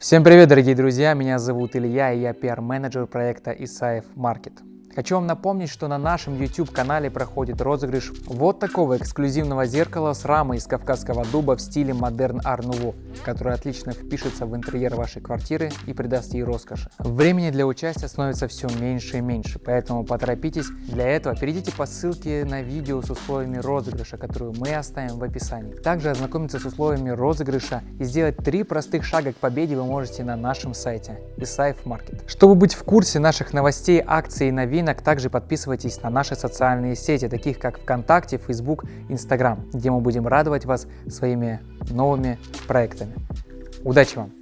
Всем привет, дорогие друзья! Меня зовут Илья, и я пиар-менеджер проекта Исаев Маркет. Хочу вам напомнить, что на нашем YouTube канале проходит розыгрыш вот такого эксклюзивного зеркала с рамой из кавказского дуба в стиле модерн ар нуво, которое отлично впишется в интерьер вашей квартиры и придаст ей роскоши. Времени для участия становится все меньше и меньше, поэтому поторопитесь. Для этого перейдите по ссылке на видео с условиями розыгрыша, которую мы оставим в описании. Также ознакомиться с условиями розыгрыша и сделать три простых шага к победе вы можете на нашем сайте Isaif Market. Чтобы быть в курсе наших новостей, акций и новинок, также подписывайтесь на наши социальные сети, таких как ВКонтакте, Facebook, Instagram, где мы будем радовать вас своими новыми проектами. Удачи вам!